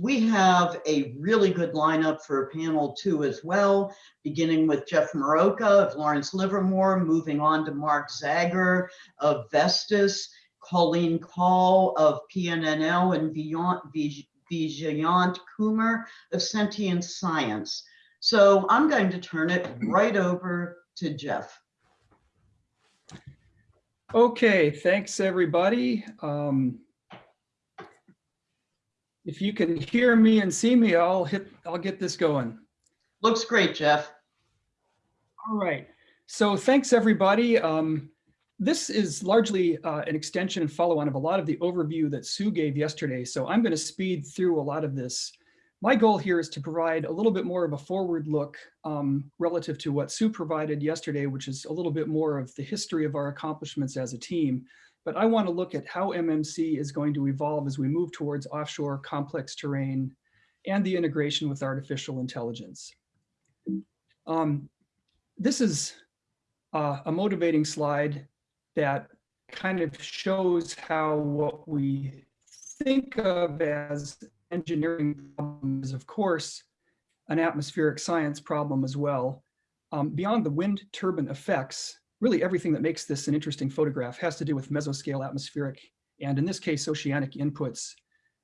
we have a really good lineup for panel two as well, beginning with Jeff Mirocha of Lawrence Livermore, moving on to Mark Zagar of Vestas, Colleen Kaul of PNNL, and Vijayant Kumar of Sentient Science. So I'm going to turn it right over to Jeff. Okay, thanks everybody. Um, if you can hear me and see me, I'll hit, I'll get this going. Looks great, Jeff. All right. So thanks everybody. Um, this is largely uh, an extension and follow on of a lot of the overview that Sue gave yesterday. So I'm going to speed through a lot of this. My goal here is to provide a little bit more of a forward look um, relative to what Sue provided yesterday, which is a little bit more of the history of our accomplishments as a team but I want to look at how MMC is going to evolve as we move towards offshore complex terrain and the integration with artificial intelligence. Um, this is uh, a motivating slide that kind of shows how what we think of as engineering problems, of course, an atmospheric science problem as well. Um, beyond the wind turbine effects, really everything that makes this an interesting photograph has to do with mesoscale atmospheric and in this case oceanic inputs.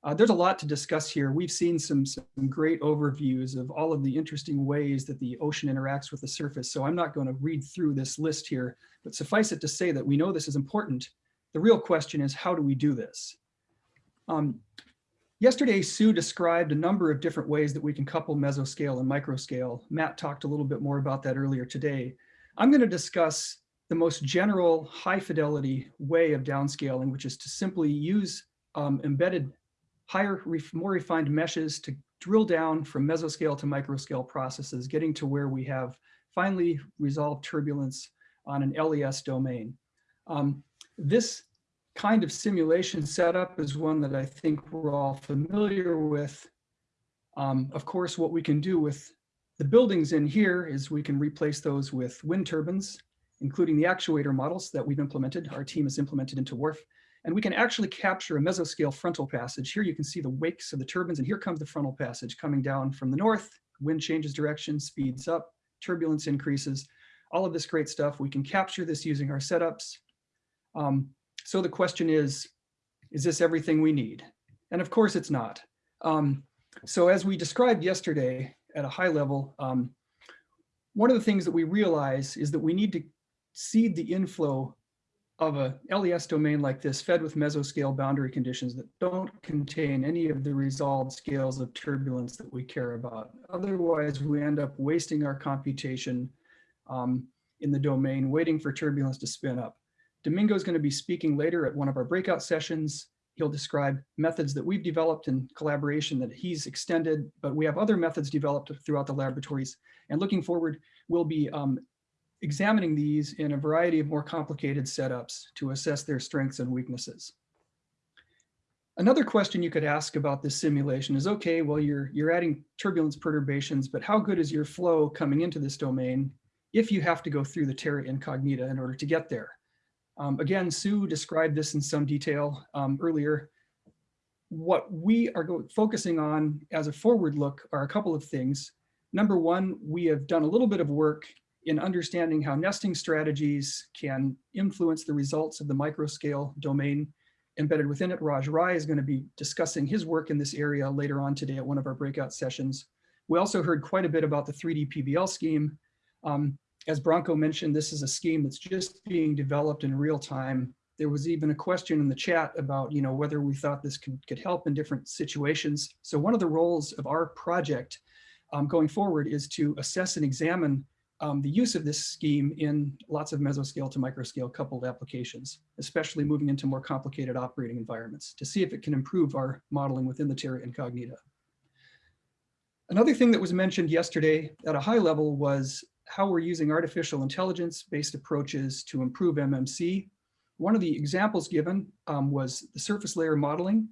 Uh, there's a lot to discuss here. We've seen some, some great overviews of all of the interesting ways that the ocean interacts with the surface. So I'm not going to read through this list here, but suffice it to say that we know this is important. The real question is, how do we do this? Um, yesterday, Sue described a number of different ways that we can couple mesoscale and microscale. Matt talked a little bit more about that earlier today. I'm going to discuss the most general high fidelity way of downscaling, which is to simply use um, embedded higher, more refined meshes to drill down from mesoscale to microscale processes, getting to where we have finally resolved turbulence on an LES domain. Um, this kind of simulation setup is one that I think we're all familiar with. Um, of course, what we can do with the buildings in here is we can replace those with wind turbines including the actuator models that we've implemented, our team has implemented into WRF. And we can actually capture a mesoscale frontal passage. Here you can see the wakes of the turbines, and here comes the frontal passage coming down from the north. Wind changes direction, speeds up, turbulence increases, all of this great stuff. We can capture this using our setups. Um, so the question is, is this everything we need? And of course it's not. Um, so as we described yesterday at a high level, um, one of the things that we realize is that we need to seed the inflow of a LES domain like this fed with mesoscale boundary conditions that don't contain any of the resolved scales of turbulence that we care about. Otherwise, we end up wasting our computation um, in the domain, waiting for turbulence to spin up. Domingo is going to be speaking later at one of our breakout sessions. He'll describe methods that we've developed in collaboration that he's extended, but we have other methods developed throughout the laboratories. And looking forward, we'll be um, examining these in a variety of more complicated setups to assess their strengths and weaknesses. Another question you could ask about this simulation is, okay, well, you're, you're adding turbulence perturbations, but how good is your flow coming into this domain if you have to go through the terra incognita in order to get there? Um, again, Sue described this in some detail um, earlier. What we are focusing on as a forward look are a couple of things. Number one, we have done a little bit of work in understanding how nesting strategies can influence the results of the microscale domain embedded within it. Raj Rai is going to be discussing his work in this area later on today at one of our breakout sessions. We also heard quite a bit about the 3D PBL scheme. Um, as Branko mentioned, this is a scheme that's just being developed in real time. There was even a question in the chat about, you know, whether we thought this could, could help in different situations. So one of the roles of our project um, going forward is to assess and examine um, the use of this scheme in lots of mesoscale to microscale coupled applications, especially moving into more complicated operating environments to see if it can improve our modeling within the Terra Incognita. Another thing that was mentioned yesterday at a high level was how we're using artificial intelligence based approaches to improve MMC. One of the examples given um, was the surface layer modeling.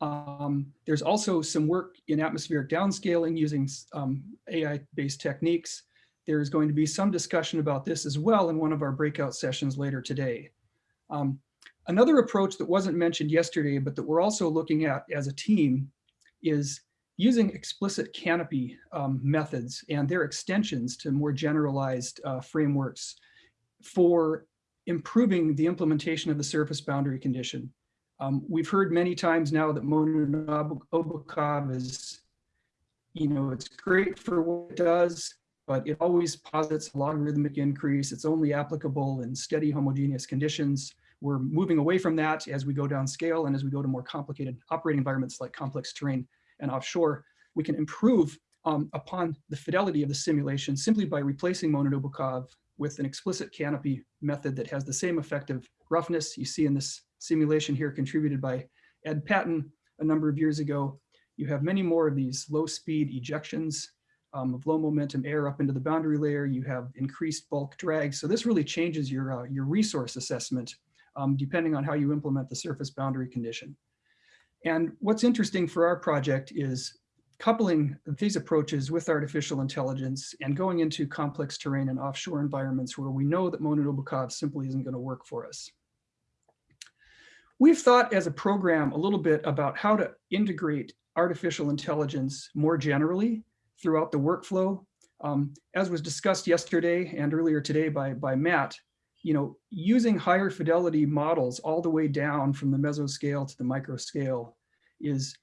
Um, there's also some work in atmospheric downscaling using um, AI-based techniques there's going to be some discussion about this as well in one of our breakout sessions later today. Um, another approach that wasn't mentioned yesterday, but that we're also looking at as a team is using explicit canopy um, methods and their extensions to more generalized uh, frameworks for improving the implementation of the surface boundary condition. Um, we've heard many times now that Monin-Obukhov is, you know, it's great for what it does, but it always posits a logarithmic increase. It's only applicable in steady homogeneous conditions. We're moving away from that as we go down scale and as we go to more complicated operating environments like complex terrain and offshore. We can improve um, upon the fidelity of the simulation simply by replacing Monin-Obukhov with an explicit canopy method that has the same effective roughness you see in this simulation here contributed by Ed Patton a number of years ago. You have many more of these low speed ejections um, of low momentum air up into the boundary layer. You have increased bulk drag. So this really changes your, uh, your resource assessment um, depending on how you implement the surface boundary condition. And what's interesting for our project is coupling these approaches with artificial intelligence and going into complex terrain and offshore environments where we know that Monin-Obukhov simply isn't going to work for us. We've thought as a program a little bit about how to integrate artificial intelligence more generally throughout the workflow. Um, as was discussed yesterday and earlier today by, by Matt, you know, using higher fidelity models all the way down from the mesoscale to the microscale is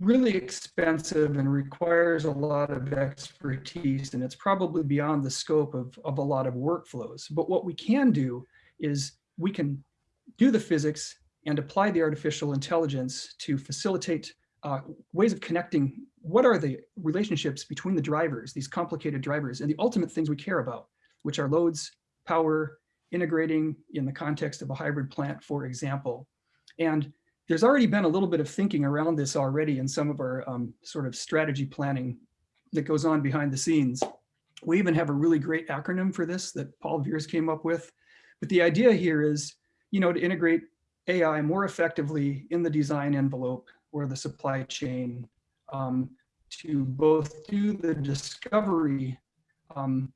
really expensive and requires a lot of expertise and it's probably beyond the scope of, of a lot of workflows. But what we can do is we can do the physics and apply the artificial intelligence to facilitate uh, ways of connecting what are the relationships between the drivers, these complicated drivers, and the ultimate things we care about, which are loads, power, integrating in the context of a hybrid plant, for example. And there's already been a little bit of thinking around this already in some of our um, sort of strategy planning that goes on behind the scenes. We even have a really great acronym for this that Paul Veers came up with. But the idea here is, you know, to integrate AI more effectively in the design envelope or the supply chain um, to both do the discovery um,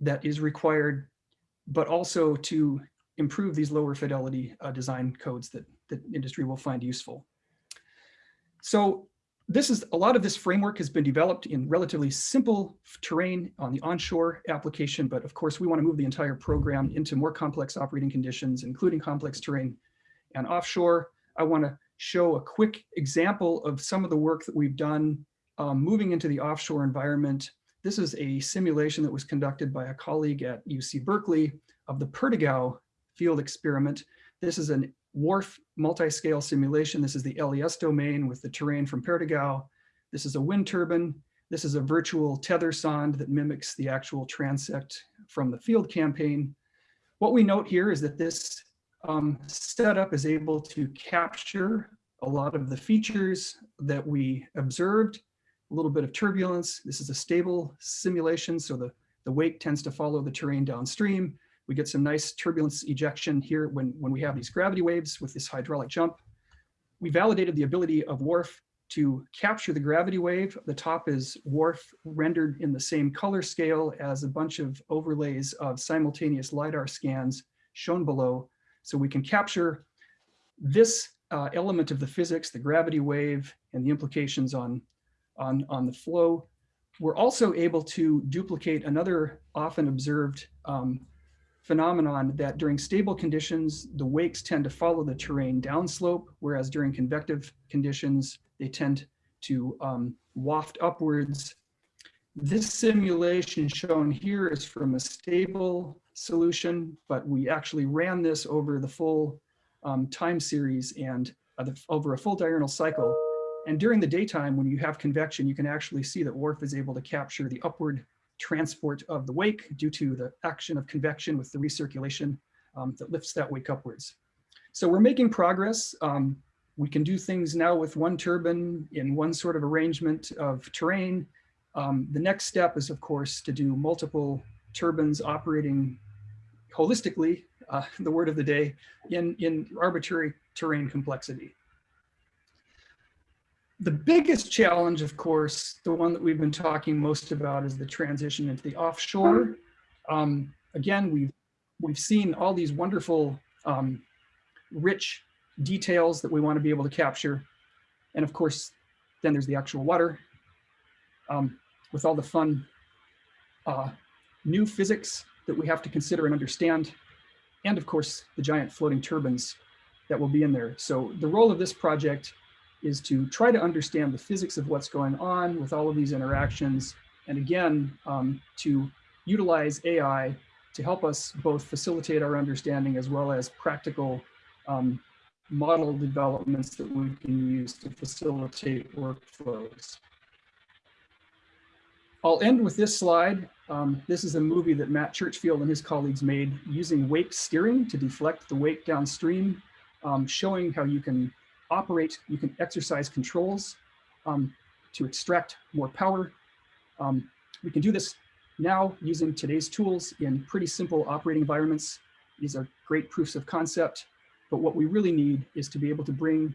that is required, but also to improve these lower fidelity uh, design codes that, that industry will find useful. So this is a lot of this framework has been developed in relatively simple terrain on the onshore application, but of course we want to move the entire program into more complex operating conditions, including complex terrain and offshore. I want to show a quick example of some of the work that we've done um, moving into the offshore environment. This is a simulation that was conducted by a colleague at UC Berkeley of the Perdigao field experiment. This is a WRF multi-scale simulation. This is the LES domain with the terrain from Perdigao. This is a wind turbine. This is a virtual tether sonde that mimics the actual transect from the field campaign. What we note here is that this um, setup is able to capture a lot of the features that we observed, a little bit of turbulence. This is a stable simulation, so the, the wake tends to follow the terrain downstream. We get some nice turbulence ejection here when, when we have these gravity waves with this hydraulic jump. We validated the ability of WRF to capture the gravity wave. The top is WRF rendered in the same color scale as a bunch of overlays of simultaneous LiDAR scans shown below so we can capture this uh, element of the physics, the gravity wave, and the implications on, on, on the flow. We're also able to duplicate another often observed um, phenomenon that during stable conditions, the wakes tend to follow the terrain downslope, whereas during convective conditions, they tend to um, waft upwards. This simulation shown here is from a stable solution, but we actually ran this over the full um, time series and uh, the, over a full diurnal cycle. And during the daytime, when you have convection, you can actually see that WRF is able to capture the upward transport of the wake due to the action of convection with the recirculation um, that lifts that wake upwards. So we're making progress. Um, we can do things now with one turbine in one sort of arrangement of terrain. Um, the next step is, of course, to do multiple turbines operating holistically, uh, the word of the day, in, in arbitrary terrain complexity. The biggest challenge, of course, the one that we've been talking most about is the transition into the offshore. Um, again, we've, we've seen all these wonderful, um, rich details that we want to be able to capture. And of course, then there's the actual water um, with all the fun uh, new physics that we have to consider and understand. And of course, the giant floating turbines that will be in there. So the role of this project is to try to understand the physics of what's going on with all of these interactions. And again, um, to utilize AI to help us both facilitate our understanding as well as practical um, model developments that we can use to facilitate workflows. I'll end with this slide. Um, this is a movie that Matt Churchfield and his colleagues made using wake steering to deflect the wake downstream, um, showing how you can operate, you can exercise controls um, to extract more power. Um, we can do this now using today's tools in pretty simple operating environments. These are great proofs of concept, but what we really need is to be able to bring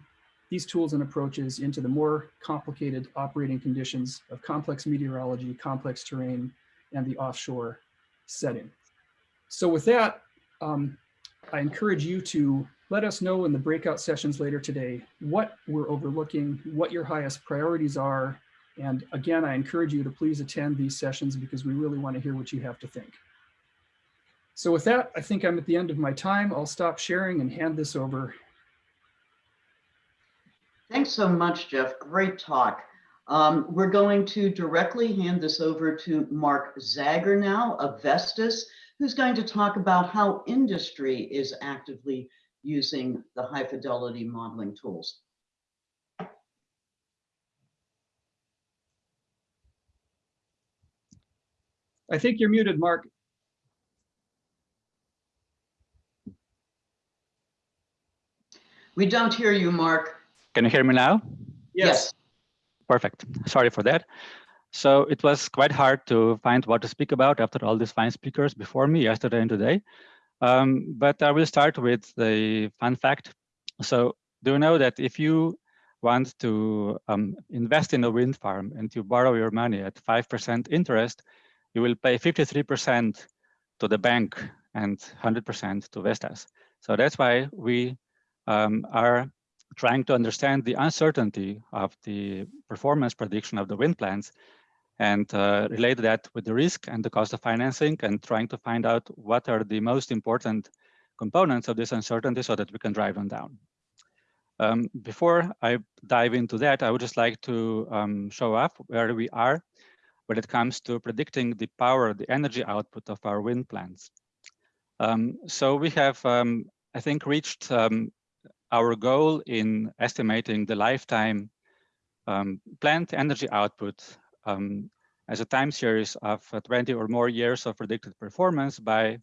these tools and approaches into the more complicated operating conditions of complex meteorology, complex terrain, and the offshore setting. So with that, um, I encourage you to let us know in the breakout sessions later today what we're overlooking, what your highest priorities are, and again, I encourage you to please attend these sessions because we really want to hear what you have to think. So with that, I think I'm at the end of my time. I'll stop sharing and hand this over. Thanks so much, Jeff. Great talk. Um, we're going to directly hand this over to Mark Zagar now of Vestas, who's going to talk about how industry is actively using the high fidelity modeling tools. I think you're muted, Mark. We don't hear you, Mark. Can you hear me now? Yes. Perfect. Sorry for that. So it was quite hard to find what to speak about after all these fine speakers before me yesterday and today. Um, but I will start with the fun fact. So do you know that if you want to um, invest in a wind farm and you borrow your money at 5% interest, you will pay 53% to the bank and 100% to Vestas. So that's why we um, are trying to understand the uncertainty of the performance prediction of the wind plants and uh, relate that with the risk and the cost of financing and trying to find out what are the most important components of this uncertainty so that we can drive them down. Um, before I dive into that, I would just like to um, show off where we are when it comes to predicting the power, the energy output of our wind plants. Um, so we have, um, I think, reached um, our goal in estimating the lifetime um, plant energy output um, as a time series of uh, 20 or more years of predicted performance by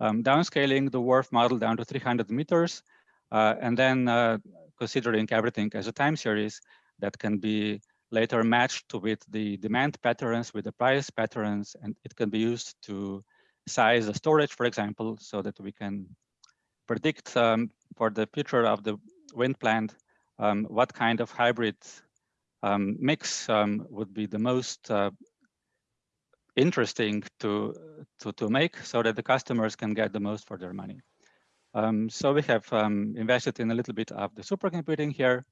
um, downscaling the WRF model down to 300 meters, uh, and then uh, considering everything as a time series that can be later matched with the demand patterns, with the price patterns, and it can be used to size the storage, for example, so that we can predict um, for the future of the wind plant um, what kind of hybrid um, mix um, would be the most uh, interesting to, to, to make so that the customers can get the most for their money. Um, so we have um, invested in a little bit of the supercomputing here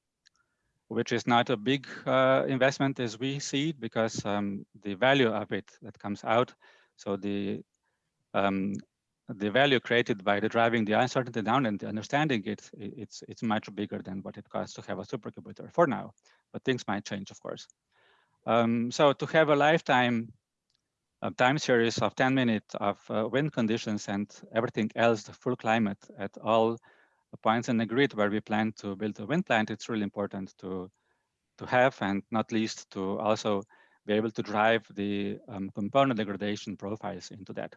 which is not a big uh, investment as we see it because the value of it that comes out, so the the value created by the driving the uncertainty down and understanding it, it's it's much bigger than what it costs to have a supercomputer for now, but things might change, of course. Um, so to have a lifetime a time series of 10 minutes of uh, wind conditions and everything else, the full climate at all points in the grid where we plan to build a wind plant, it's really important to, to have and not least to also be able to drive the um, component degradation profiles into that.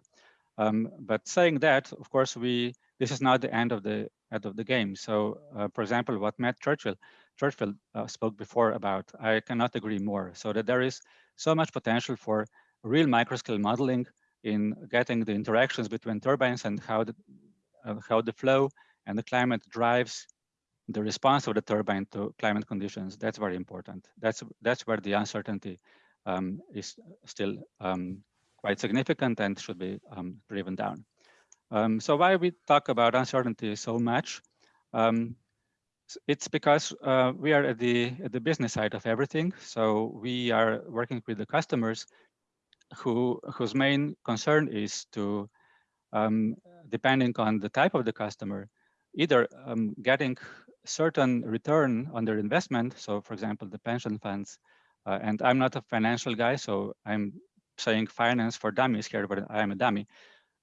Um, but saying that, of course, we this is not the end of the end of the game. So, uh, for example, what Matt Churchill Churchill uh, spoke before about, I cannot agree more. So that there is so much potential for real microscale modeling in getting the interactions between turbines and how the uh, how the flow and the climate drives the response of the turbine to climate conditions. That's very important. That's that's where the uncertainty um, is still um, quite significant and should be um, driven down. Um, so why we talk about uncertainty so much? Um, It's because uh, we are at the at the business side of everything. So we are working with the customers who whose main concern is to, um, depending on the type of the customer, either um, getting certain return on their investment. So, for example, the pension funds. Uh, and I'm not a financial guy, so I'm saying finance for dummies here, but I am a dummy.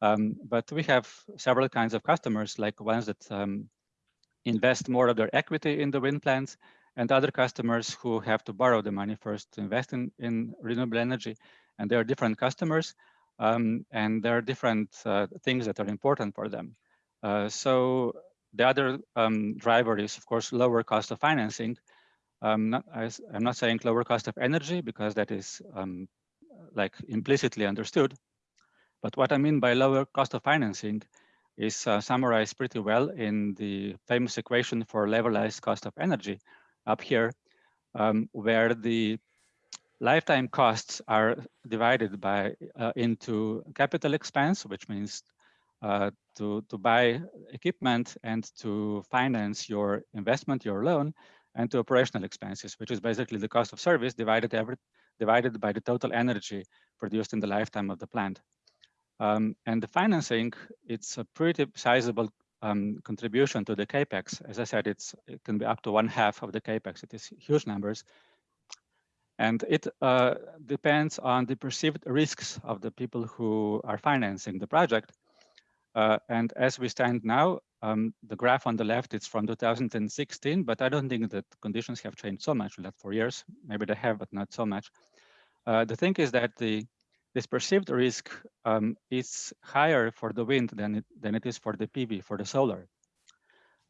Um, but we have several kinds of customers, like ones that um, invest more of their equity in the wind plants and other customers who have to borrow the money first to invest in, in renewable energy. And there are different customers um, and there are different uh, things that are important for them. Uh, so the other um, driver is, of course, lower cost of financing. Um, not, I, am not saying lower cost of energy because that is um, like implicitly understood. But what I mean by lower cost of financing is uh, summarized pretty well in the famous equation for levelized cost of energy up here, um, where the lifetime costs are divided by uh, into capital expense, which means uh, to, to buy equipment and to finance your investment, your loan, and to operational expenses, which is basically the cost of service divided every, divided by the total energy produced in the lifetime of the plant. Um, and the financing, it's a pretty sizable um, contribution to the capex. As I said, it's it can be up to one half of the capex. It is huge numbers, and it uh, depends on the perceived risks of the people who are financing the project. Uh, and as we stand now, um, the graph on the left is from 2016, but I don't think that conditions have changed so much in that four years. Maybe they have, but not so much. Uh, the thing is that the this perceived risk um, is higher for the wind than it, than it is for the PV, for the solar,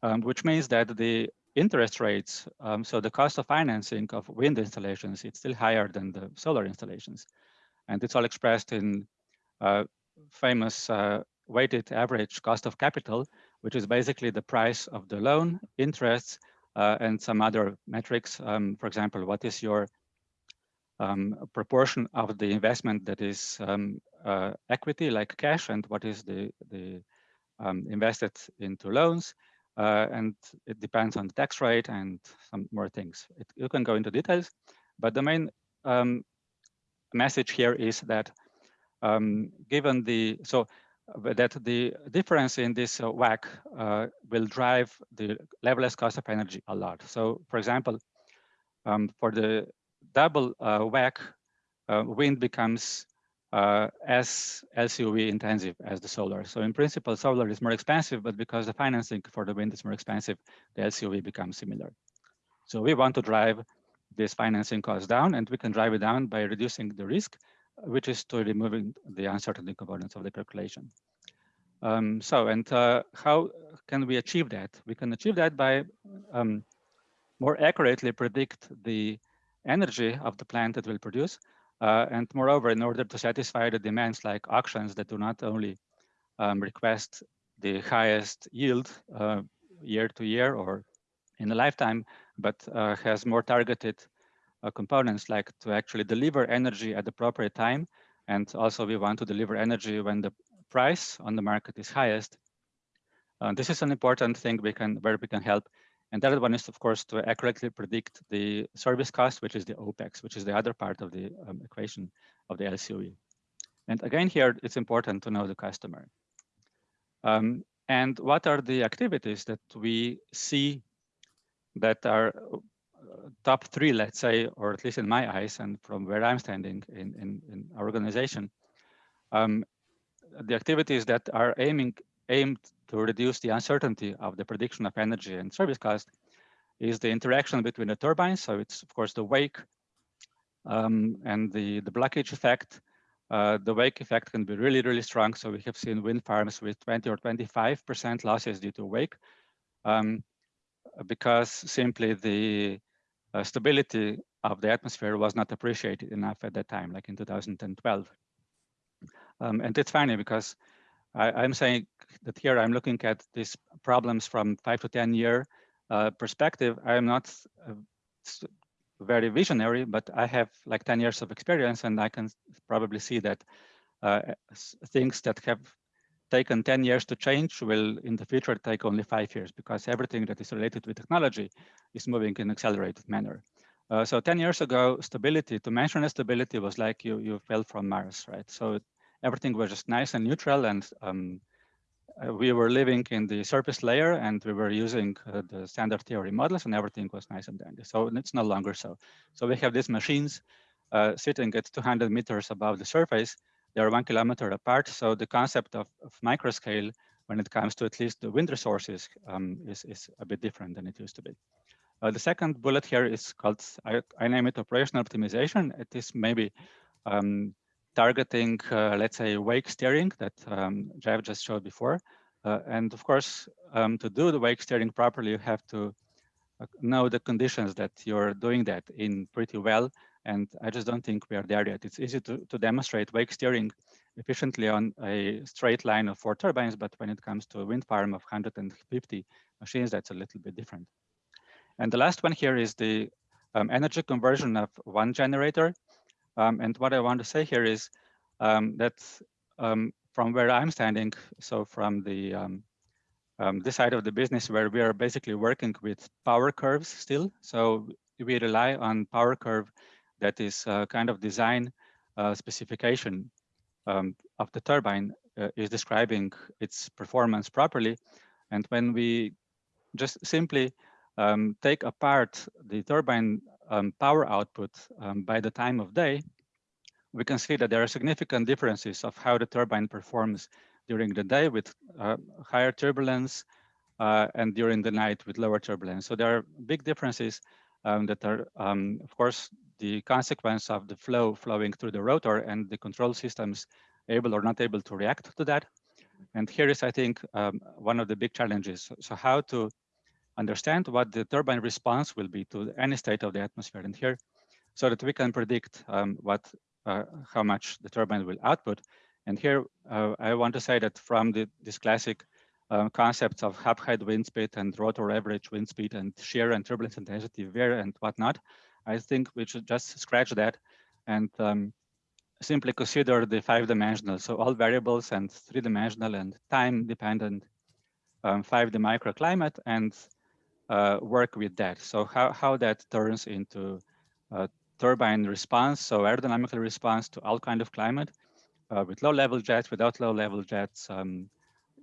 um, which means that the interest rates, um, so the cost of financing of wind installations, it's still higher than the solar installations. And it's all expressed in uh, famous uh, weighted average cost of capital, which is basically the price of the loan, interest, uh, and some other metrics. Um, for example, what is your um, proportion of the investment that is um, uh, equity, like cash, and what is the, the um, invested into loans. Uh, and it depends on the tax rate and some more things. It, you can go into details, but the main um, message here is that um, given the, so that the difference in this uh, WACC uh, will drive the levelized cost of energy a lot. So for example, um, for the double uh, WACC, wind becomes uh, as LCOE intensive as the solar. So in principle, solar is more expensive, but because the financing for the wind is more expensive, the LCOE becomes similar. So we want to drive this financing cost down, and we can drive it down by reducing the risk, which is to removing the uncertainty components of the calculation. Um, so, and uh, how can we achieve that? We can achieve that by um, more accurately predict the energy of the plant that will produce. Uh, and moreover, in order to satisfy the demands like auctions that do not only um, request the highest yield uh, year to year or in a lifetime, but uh, has more targeted components like to actually deliver energy at the appropriate time. And also we want to deliver energy when the price on the market is highest. Uh, this is an important thing we can where we can help and the other one is, of course, to accurately predict the service cost, which is the OPEX, which is the other part of the um, equation of the LCOE. And again, here, it's important to know the customer. Um, and what are the activities that we see that are uh, top three, let's say, or at least in my eyes and from where I'm standing in, in, in our organization, um, the activities that are aiming aimed to reduce the uncertainty of the prediction of energy and service cost is the interaction between the turbines. So it's of course the wake um, and the, the blockage effect. Uh, the wake effect can be really, really strong. So we have seen wind farms with 20 or 25% losses due to wake um, because simply the uh, stability of the atmosphere was not appreciated enough at that time, like in 2012. Um, and it's funny because I, am saying that here I'm looking at these problems from five to 10 year uh, perspective. I am not uh, very visionary, but I have like 10 years of experience and I can probably see that uh, things that have taken 10 years to change will in the future take only five years because everything that is related with technology is moving in accelerated manner. Uh, so 10 years ago, stability, to mention a stability was like you, you fell from Mars, right? So everything was just nice and neutral and um, uh, we were living in the surface layer and we were using uh, the standard theory models and everything was nice and dandy. So it's no longer so. So we have these machines uh, sitting at 200 meters above the surface. They're one kilometer apart. So the concept of, of microscale when it comes to at least the wind resources um, is, is a bit different than it used to be. Uh, the second bullet here is called, I, I, name it operational optimization. It is maybe um, targeting, uh, let's say, wake steering that um, Jeff just showed before. Uh, and of course, um, to do the wake steering properly, you have to uh, know the conditions that you're doing that in pretty well. And I just don't think we are there yet. It's easy to, to demonstrate wake steering efficiently on a straight line of four turbines, but when it comes to a wind farm of 150 machines, that's a little bit different. And the last one here is the um, energy conversion of one generator. Um, and what I want to say here is um, that um, from where I'm standing, so from the um, um, this side of the business where we are basically working with power curves still. So we rely on power curve that is uh, kind of design uh, specification um, of the turbine uh, is describing its performance properly. And when we just simply um, take apart the turbine um, power output um, by the time of day, we can see that there are significant differences of how the turbine performs during the day with uh, higher turbulence uh, and during the night with lower turbulence. So there are big differences um, that are, um, of course, the consequence of the flow flowing through the rotor and the control systems able or not able to react to that. And here is, I think, um, one of the big challenges. So how to understand what the turbine response will be to any state of the atmosphere and here so that we can predict um, what uh, how much the turbine will output. And here uh, I want to say that from the, this classic uh, concepts of hub height wind speed and rotor average wind speed and shear and turbulence intensity, wear and whatnot, I think we should just scratch that and um, simply consider the five dimensional. So all variables and three dimensional and time dependent um, 5D microclimate and uh, work with that. So how, how that turns into uh, turbine response, so aerodynamical response to all kind of climate uh, with low level jets, without low level jets, um,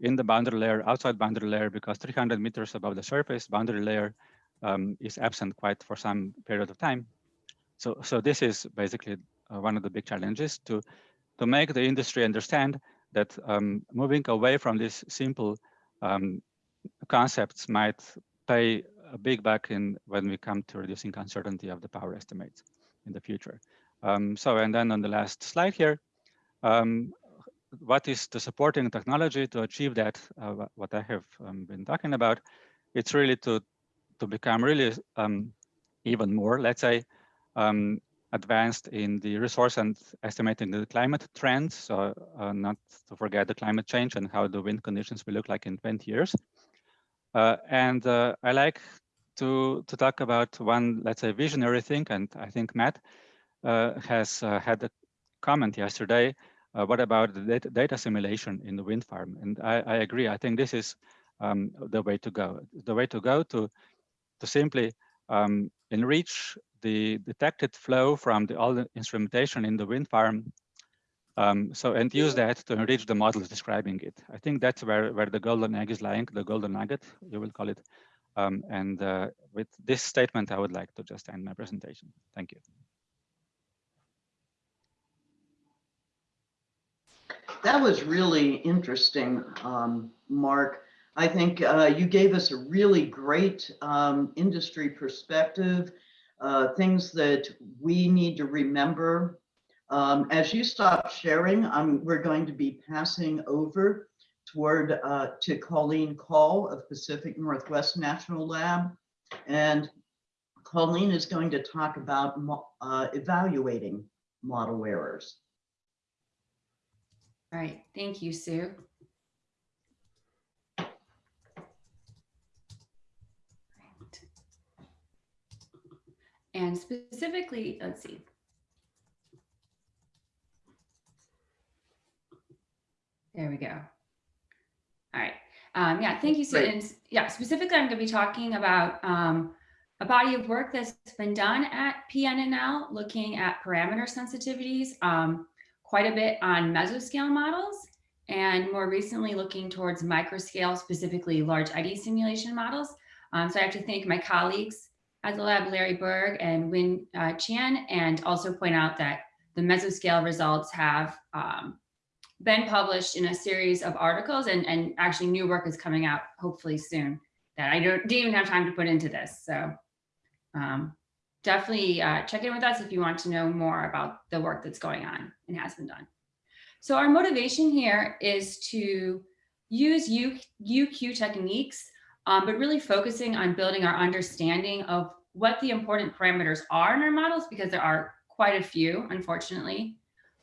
in the boundary layer, outside boundary layer, because 300 meters above the surface, boundary layer um, is absent quite for some period of time. So, so this is basically uh, one of the big challenges to, to make the industry understand that um, moving away from these simple um, concepts might pay a big buck in when we come to reducing uncertainty of the power estimates in the future. Um, so, and then on the last slide here, um, what is the supporting technology to achieve that, uh, what I have um, been talking about, it's really to, to become really um, even more, let's say, um, advanced in the resource and estimating the climate trends. So uh, not to forget the climate change and how the wind conditions will look like in 20 years. Uh, and uh, I like to, to talk about one, let's say, visionary thing. And I think Matt uh, has uh, had a comment yesterday. Uh, what about the data, simulation in the wind farm? And I, I agree. I think this is um, the way to go. The way to go to, to simply um, enrich the detected flow from the, all the instrumentation in the wind farm um, so and use that to enrich the models describing it. I think that's where, where the golden egg is lying, the golden nugget, you will call it. Um, and uh, with this statement, I would like to just end my presentation. Thank you. That was really interesting, um, Mark. I think uh, you gave us a really great um, industry perspective, uh, things that we need to remember um, as you stop sharing, um, we're going to be passing over toward uh, to Colleen Kaul of Pacific Northwest National Lab. And Colleen is going to talk about uh, evaluating model errors. All right, thank you, Sue. And specifically, let's see, There we go. Um, yeah, thank you. Great. Yeah, specifically, I'm going to be talking about um, a body of work that's been done at PNNL, looking at parameter sensitivities, um, quite a bit on mesoscale models, and more recently looking towards microscale, specifically large eddy simulation models. Um, so I have to thank my colleagues at the lab, Larry Berg and Win uh, Chan, and also point out that the mesoscale results have um, been published in a series of articles and, and actually new work is coming out hopefully soon that I don't, didn't even have time to put into this. So um, definitely uh, check in with us if you want to know more about the work that's going on and has been done. So our motivation here is to use U, UQ techniques, um, but really focusing on building our understanding of what the important parameters are in our models, because there are quite a few, unfortunately.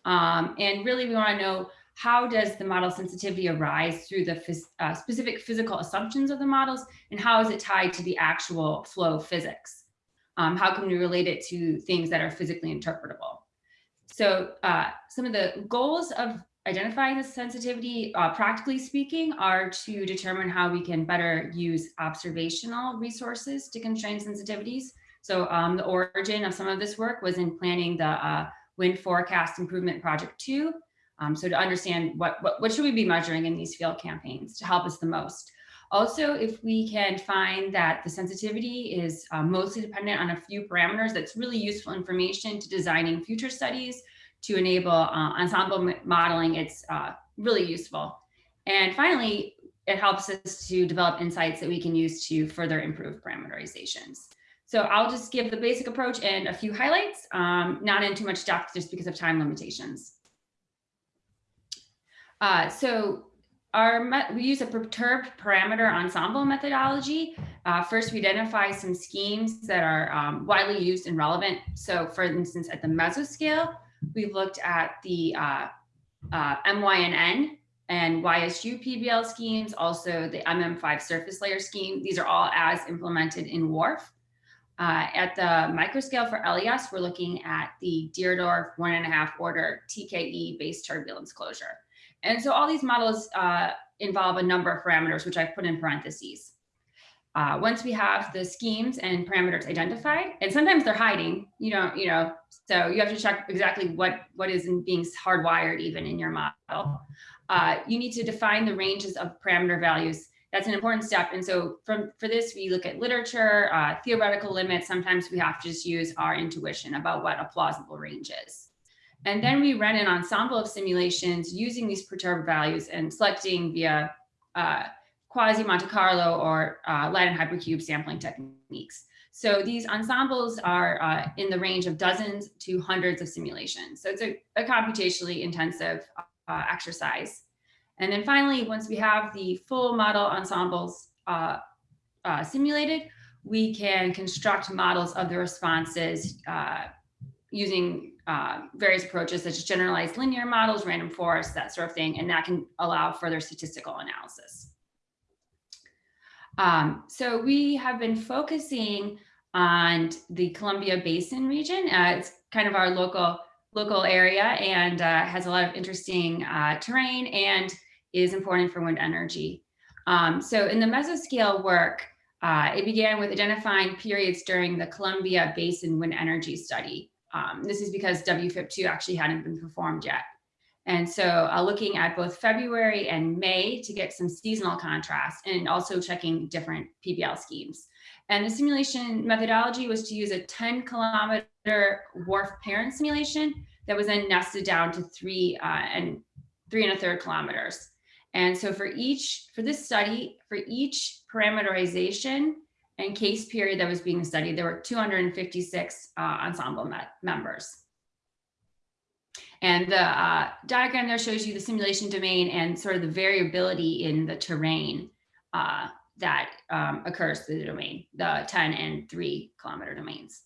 Um, and really we wanna know how does the model sensitivity arise through the phys uh, specific physical assumptions of the models and how is it tied to the actual flow physics? Um, how can we relate it to things that are physically interpretable? So uh, some of the goals of identifying the sensitivity, uh, practically speaking, are to determine how we can better use observational resources to constrain sensitivities. So um, the origin of some of this work was in planning the uh, wind forecast improvement project two. Um, so to understand what, what, what should we be measuring in these field campaigns to help us the most. Also, if we can find that the sensitivity is uh, mostly dependent on a few parameters, that's really useful information to designing future studies to enable uh, ensemble modeling, it's uh, really useful. And finally, it helps us to develop insights that we can use to further improve parameterizations. So I'll just give the basic approach and a few highlights, um, not in too much depth just because of time limitations. Uh, so our we use a perturbed parameter ensemble methodology. Uh, first, we identify some schemes that are um, widely used and relevant. So for instance, at the mesoscale, we looked at the uh, uh, MYNN and YSU PBL schemes, also the MM5 surface layer scheme. These are all as implemented in WRF. Uh, at the microscale for LES, we're looking at the Deardorff one and a half order TKE based turbulence closure. And so all these models uh, involve a number of parameters, which I've put in parentheses. Uh, once we have the schemes and parameters identified, and sometimes they're hiding, you know, you know, so you have to check exactly what, what is being hardwired even in your model. Uh, you need to define the ranges of parameter values. That's an important step. And so from, for this, we look at literature, uh, theoretical limits. Sometimes we have to just use our intuition about what a plausible range is. And then we run an ensemble of simulations using these perturbed values and selecting via uh, quasi Monte Carlo or uh, Latin hypercube sampling techniques. So these ensembles are uh, in the range of dozens to hundreds of simulations. So it's a, a computationally intensive uh, exercise. And then finally, once we have the full model ensembles uh, uh, simulated, we can construct models of the responses uh, using uh, various approaches such as generalized linear models, random forests, that sort of thing, and that can allow further statistical analysis. Um, so we have been focusing on the Columbia Basin region. Uh, it's kind of our local local area and uh, has a lot of interesting uh, terrain and is important for wind energy. Um, so in the mesoscale work, uh, it began with identifying periods during the Columbia Basin wind energy study. Um, this is because WFIP2 actually hadn't been performed yet. And so uh, looking at both February and May to get some seasonal contrast and also checking different PBL schemes. And the simulation methodology was to use a 10 kilometer WRF parent simulation that was then nested down to three uh, and three and a third kilometers. And so for each, for this study, for each parameterization and case period that was being studied, there were 256 uh, ensemble members. And the uh, diagram there shows you the simulation domain and sort of the variability in the terrain uh, that um, occurs through the domain, the 10 and 3 kilometer domains.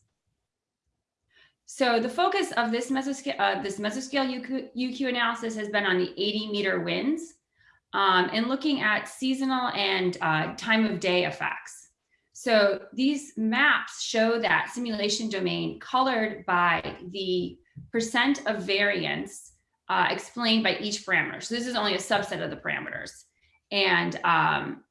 So the focus of this mesoscale, uh, this mesoscale UQ, UQ, analysis has been on the 80 meter winds um, and looking at seasonal and uh, time of day effects. So these maps show that simulation domain colored by the percent of variance uh, explained by each parameter. So this is only a subset of the parameters. And um,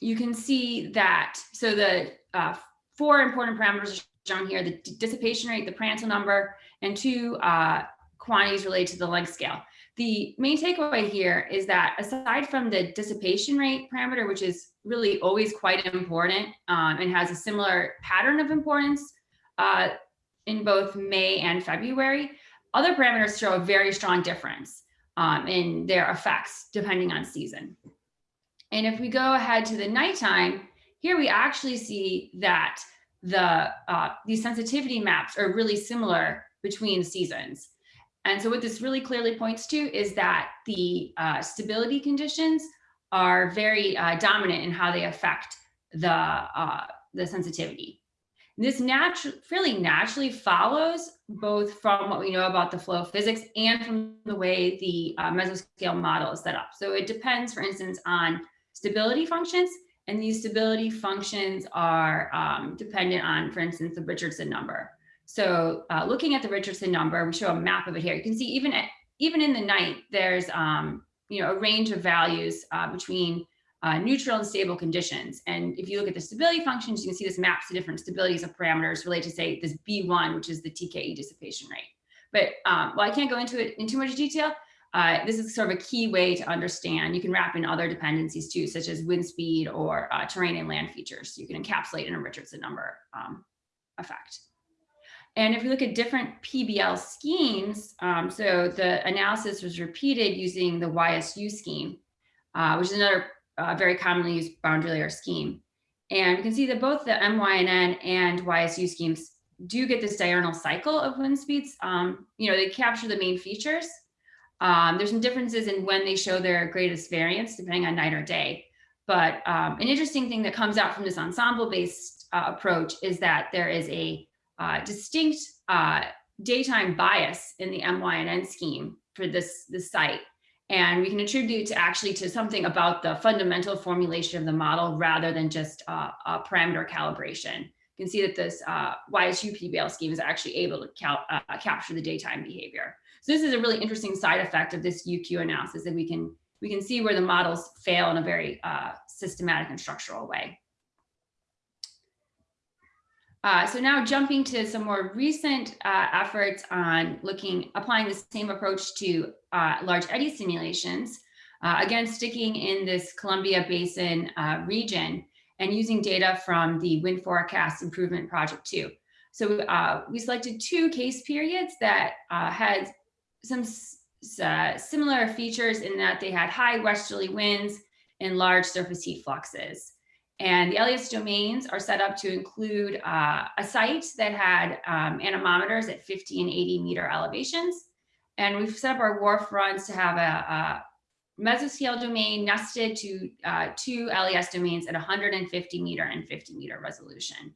you can see that, so the uh, four important parameters are shown here, the dissipation rate, the Prandtl number, and two uh, quantities related to the length scale. The main takeaway here is that aside from the dissipation rate parameter, which is really always quite important um, and has a similar pattern of importance uh, in both May and February, other parameters show a very strong difference um, in their effects depending on season. And if we go ahead to the nighttime, here we actually see that the uh, these sensitivity maps are really similar between seasons. And so what this really clearly points to is that the uh, stability conditions are very uh, dominant in how they affect the, uh, the sensitivity. This naturally, fairly naturally follows both from what we know about the flow of physics and from the way the uh, mesoscale model is set up. So it depends, for instance, on stability functions, and these stability functions are um, dependent on, for instance, the Richardson number. So uh, looking at the Richardson number, we show a map of it here. You can see even at, even in the night, there's um, you know a range of values uh, between uh, neutral and stable conditions. And if you look at the stability functions, you can see this maps to different stabilities of parameters related to say this B1, which is the TKE dissipation rate. But um, well, I can't go into it in too much detail. Uh, this is sort of a key way to understand. You can wrap in other dependencies too, such as wind speed or uh, terrain and land features. You can encapsulate in a Richardson number um, effect. And if we look at different PBL schemes, um, so the analysis was repeated using the YSU scheme, uh, which is another uh, very commonly used boundary layer scheme. And we can see that both the MYNN and YSU schemes do get this diurnal cycle of wind speeds. Um, you know, they capture the main features. Um, there's some differences in when they show their greatest variance, depending on night or day. But um, an interesting thing that comes out from this ensemble-based uh, approach is that there is a uh, distinct uh, daytime bias in the MYNN scheme for this, this site. And we can attribute to actually to something about the fundamental formulation of the model rather than just uh, a parameter calibration. You can see that this uh, YSU PBL scheme is actually able to cal uh, capture the daytime behavior. So this is a really interesting side effect of this UQ analysis that we can we can see where the models fail in a very uh, systematic and structural way. Uh, so now jumping to some more recent uh, efforts on looking, applying the same approach to uh, large eddy simulations, uh, again, sticking in this Columbia Basin uh, region and using data from the Wind Forecast Improvement Project 2. So uh, we selected two case periods that had some similar features in that they had high westerly winds and large surface heat fluxes. And the LES domains are set up to include uh, a site that had um, anemometers at 50 and 80 meter elevations. And we've set up our WRF runs to have a, a mesoscale domain nested to uh, two LES domains at 150 meter and 50 meter resolution.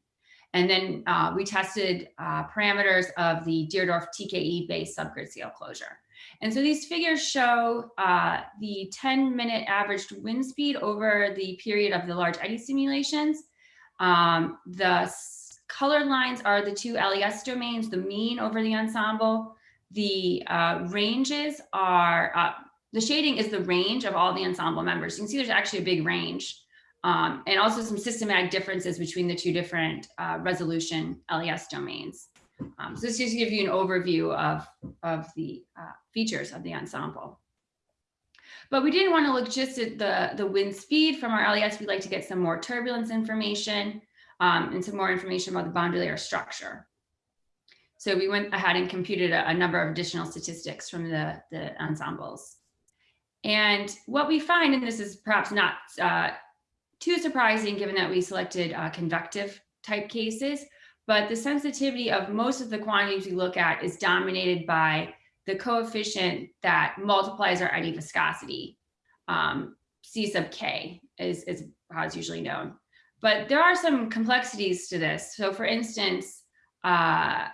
And then uh, we tested uh, parameters of the Deardorff TKE based subgrid scale closure. And so these figures show uh, the 10 minute averaged wind speed over the period of the large eddy simulations. Um, the color lines are the two LES domains, the mean over the ensemble. The uh, ranges are, uh, the shading is the range of all the ensemble members. You can see there's actually a big range um, and also some systematic differences between the two different uh, resolution LES domains. Um, so this just gives you an overview of, of the uh, features of the ensemble. But we didn't want to look just at the, the wind speed from our LES. We'd like to get some more turbulence information um, and some more information about the boundary layer structure. So we went ahead and computed a, a number of additional statistics from the, the ensembles. And what we find, and this is perhaps not uh, too surprising given that we selected uh, convective type cases, but the sensitivity of most of the quantities we look at is dominated by the coefficient that multiplies our eddy viscosity. Um, C sub K is, is how it's usually known. But there are some complexities to this. So for instance, uh,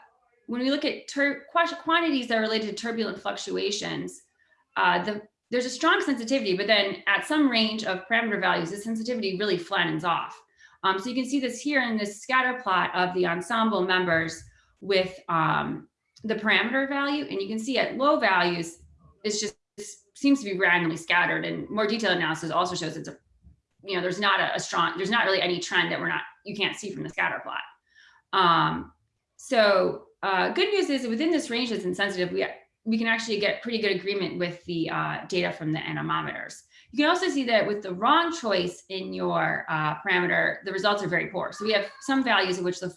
when we look at quantities that are related to turbulent fluctuations, uh, the, there's a strong sensitivity, but then at some range of parameter values, the sensitivity really flattens off. Um, so you can see this here in this scatter plot of the ensemble members with um, the parameter value. And you can see at low values, it's just seems to be randomly scattered and more detailed analysis also shows it's a, you know, there's not a, a strong, there's not really any trend that we're not, you can't see from the scatter plot. Um, so uh, good news is within this range that's insensitive, we, we can actually get pretty good agreement with the uh, data from the anemometers. You can also see that with the wrong choice in your uh, parameter, the results are very poor. So we have some values in which the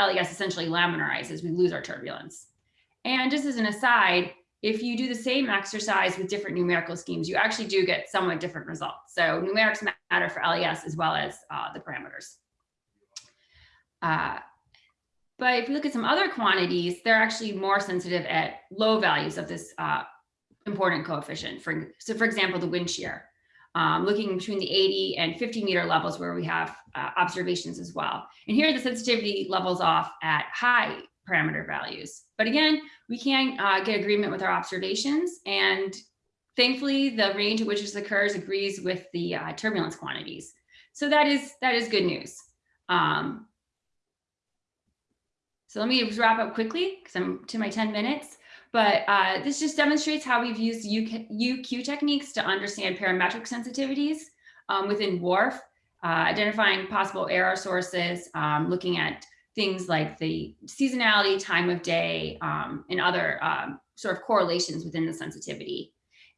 LES essentially laminarizes, we lose our turbulence. And just as an aside, if you do the same exercise with different numerical schemes, you actually do get somewhat different results. So numerics matter for LES as well as uh, the parameters. Uh, but if you look at some other quantities, they're actually more sensitive at low values of this uh, important coefficient. For, so for example, the wind shear, um, looking between the 80 and 50 meter levels where we have uh, observations as well. And here the sensitivity levels off at high parameter values. But again, we can uh, get agreement with our observations and thankfully the range at which this occurs agrees with the uh, turbulence quantities. So that is, that is good news. Um, so let me wrap up quickly because I'm to my 10 minutes. But uh, this just demonstrates how we've used UK, UQ techniques to understand parametric sensitivities um, within WRF, uh, identifying possible error sources, um, looking at things like the seasonality, time of day, um, and other um, sort of correlations within the sensitivity.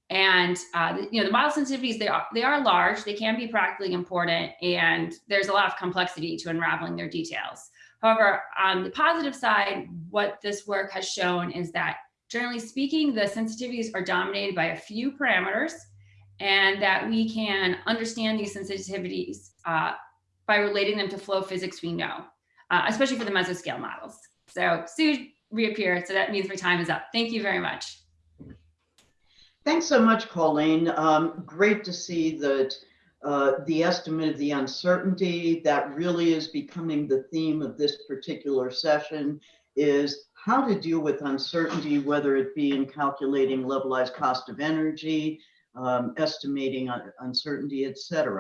And uh, you know, the model sensitivities, they are, they are large, they can be practically important, and there's a lot of complexity to unraveling their details. However, on the positive side, what this work has shown is that generally speaking, the sensitivities are dominated by a few parameters and that we can understand these sensitivities uh, by relating them to flow physics we know, uh, especially for the mesoscale models. So Sue reappeared, so that means my time is up. Thank you very much. Thanks so much, Colleen. Um, great to see that uh, the estimate of the uncertainty that really is becoming the theme of this particular session is how to deal with uncertainty, whether it be in calculating levelized cost of energy, um, estimating uncertainty, et cetera.